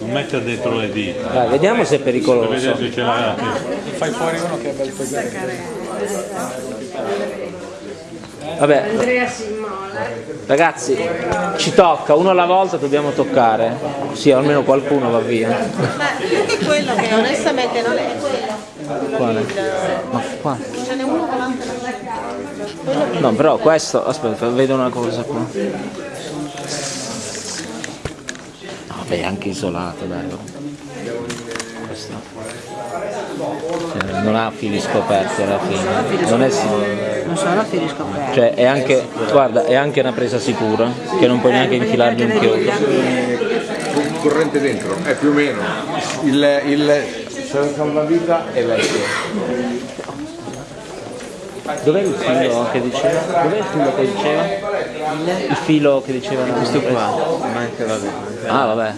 Non mettere dentro le dita. Dai, vediamo se è Per pericoloso. se. Fai fuori uno che è bel Vabbè, Andrea ragazzi, ci tocca, uno alla volta dobbiamo toccare. Sì, almeno qualcuno va via. Ma più che quello che onestamente non è quello. Quale? Ma qua. Ce n'è uno che No, però questo, aspetta, vedo una cosa qua. È anche isolato, dai. Questo. Cioè, non ha fili scoperti alla fine. Non è sicuro. non sono fili scoperti. Cioè è anche, guarda, è anche una presa sicura, che non puoi neanche infilargli un chiodo. Con corrente dentro, è più o meno. Il, il salvavita è vecchio. Dov'è il filo che diceva? Dov'è il filo che diceva? Il filo che diceva Questo qua. Manca, vabbè. Ah vabbè.